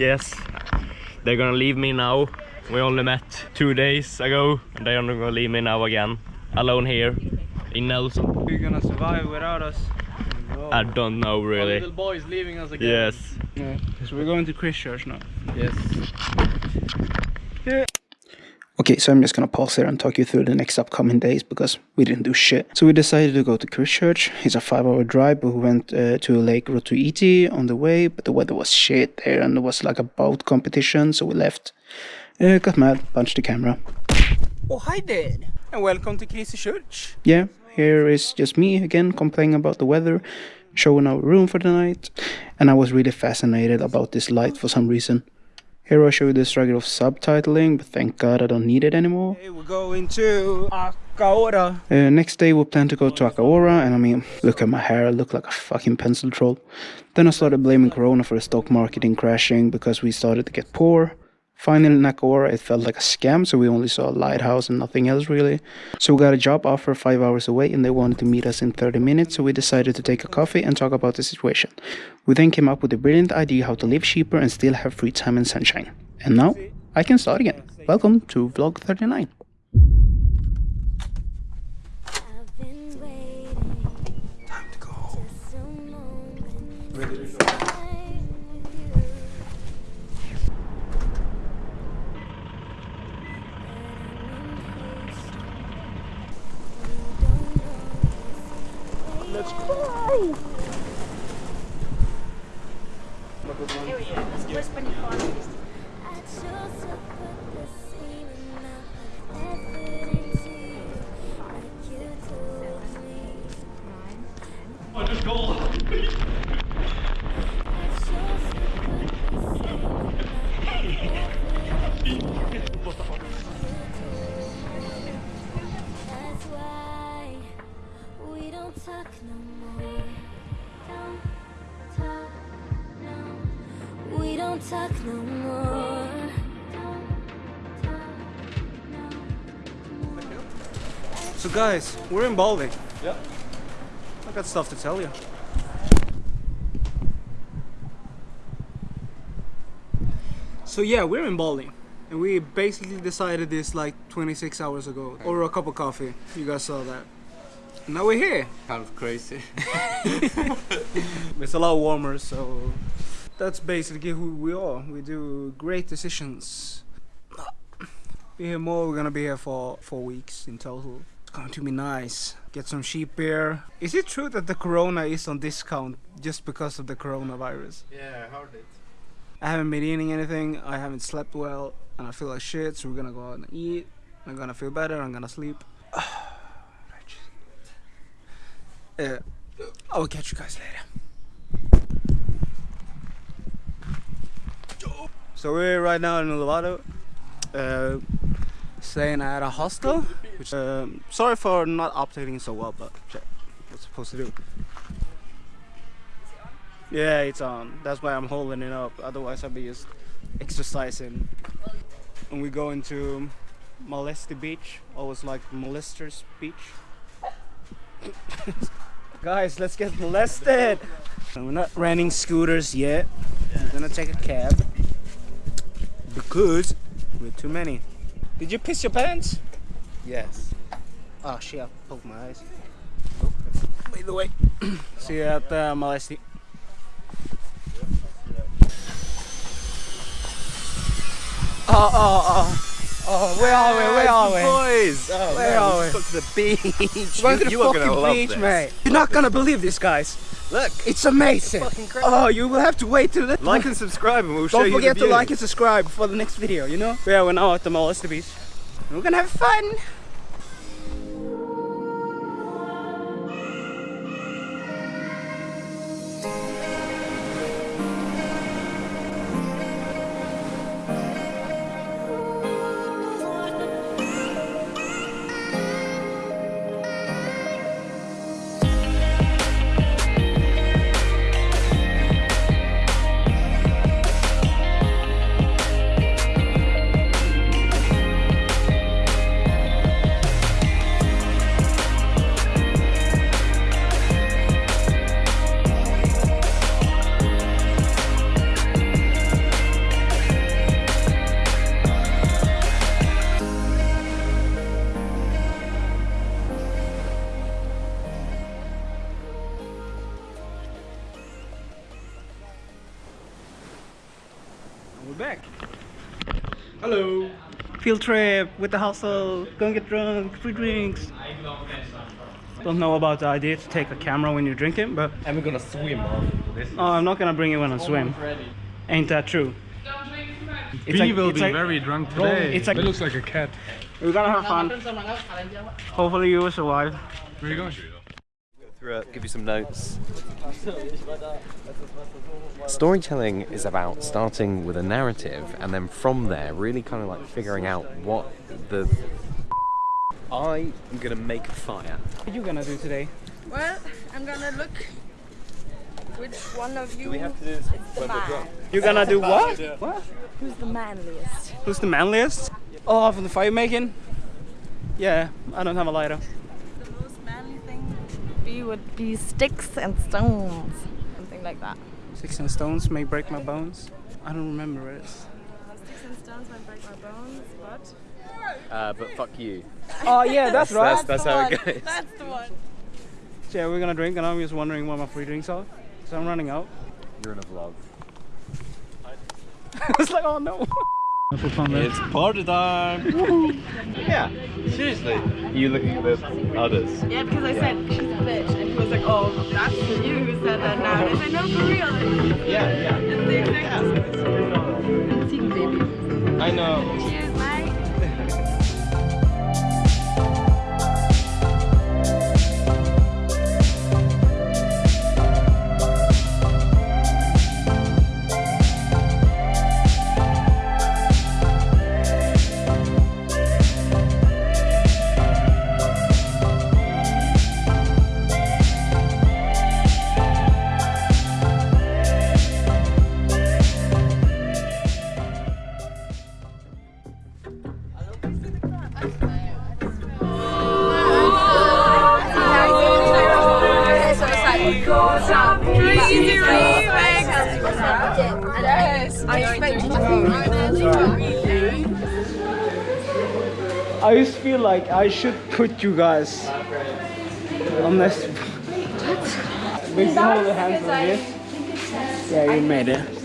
Yes, they're gonna leave me now. We only met two days ago, and they're gonna leave me now again, alone here in Nelson. are you gonna survive without us. I don't know Our really. little boy is leaving us again. Yes. Yeah. So we're going to Christchurch now. Yes. Okay, so I'm just gonna pause here and talk you through the next upcoming days because we didn't do shit. So we decided to go to Christchurch. It's a five-hour drive, but we went uh, to Lake Rotoiti on the way, but the weather was shit there, and there was like a boat competition, so we left. Uh, got mad, punched the camera. Oh, hi there. And welcome to Christchurch. Yeah, here is just me again complaining about the weather, showing our room for the night, and I was really fascinated about this light for some reason. Here I'll show you the struggle of subtitling, but thank god I don't need it anymore. Hey, we're going to Akaroa. Uh, next day we plan to go to Akaroa, and I mean, look at my hair, I look like a fucking pencil troll. Then I started blaming Corona for the stock marketing crashing because we started to get poor. Finally in Akaroa it felt like a scam, so we only saw a lighthouse and nothing else really. So we got a job offer 5 hours away and they wanted to meet us in 30 minutes, so we decided to take a coffee and talk about the situation. We then came up with a brilliant idea how to live cheaper and still have free time and sunshine. And now, I can start again. Welcome to vlog 39. Let's go. I chose to So guys, we're in Bali. Yeah. I got stuff to tell you. So yeah, we're in Bali. And we basically decided this like 26 hours ago. Over a cup of coffee. You guys saw that. And now we're here. Kind of crazy. It's a lot warmer, so that's basically who we are. We do great decisions. Be here more. We're gonna be here for four weeks in total. It's going to be nice. Get some sheep beer. Is it true that the Corona is on discount just because of the coronavirus? yeah, I heard it. I haven't been eating anything. I haven't slept well, and I feel like shit. So we're gonna go out and eat. I'm gonna feel better. I'm gonna sleep. Uh, I will catch you guys later. So we're right now in Lovato, uh, staying at a hostel. Which, um, sorry for not updating so well, but what's supposed to do? Yeah, it's on. That's why I'm holding it up. Otherwise, I'd be just exercising. And we go into Molesty Beach. Always like Molesters Beach. Guys, let's get molested. We're not renting scooters yet. We're gonna take a cab because we're too many. Did you piss your pants? Yes. Oh shit! I poked my eyes. By the way, see you at uh, Molesty. Oh, ah, oh, ah, oh. Oh, where are we? Where are we? Boys! Oh, Where man, are let's we? go to the beach. We're going to you, the you are gonna fucking love beach, this. mate. You're not gonna believe this, guys. Look, It's amazing. crazy. Oh, you will have to wait till the like and subscribe and we'll show Don't you forget to like and subscribe for the next video, you know? Yeah, we're now at the Molesty Beach. We're gonna have fun. Back. Hello. Field trip with the hustle. Gonna get drunk. Free drinks. I don't know about the idea to take a camera when you're drinking, but And we're gonna swim after this. oh, I'm not gonna bring it when I swim. Ain't that true? It's We like- will be like- very drunk today. It's like- it looks like a cat. We're gonna have fun. Hopefully you will survive. Where are you going? Through it, give you some notes. Storytelling is about starting with a narrative and then from there really kind of like figuring out what the I am gonna make a fire. What are you gonna do today? Well, I'm gonna look which one of you we have to do this is the man. You're gonna do what? What? Who's the manliest? Who's the manliest? Oh, from the fire making? Yeah, I don't have a lighter. Be would be sticks and stones, something like that. Sticks and stones may break my bones. I don't remember it. Sticks and stones may break my bones, but Uh, but fuck you. Oh yeah, that's right. That's, that's the how one. it goes. That's the one. So yeah, we're gonna drink, and I'm just wondering what my free drinks are. So I'm running out. You're in a vlog. I was like, oh no. It's party time! yeah, seriously. You looking at the others? Yeah, because I said she's a bitch, and he was like, oh, that's you who said that now. And I said, no, for real. Yeah, yeah. It's the exact Team baby. I know. I just feel like I should put you guys on this. We can hold the hands like this. Yeah, you made it.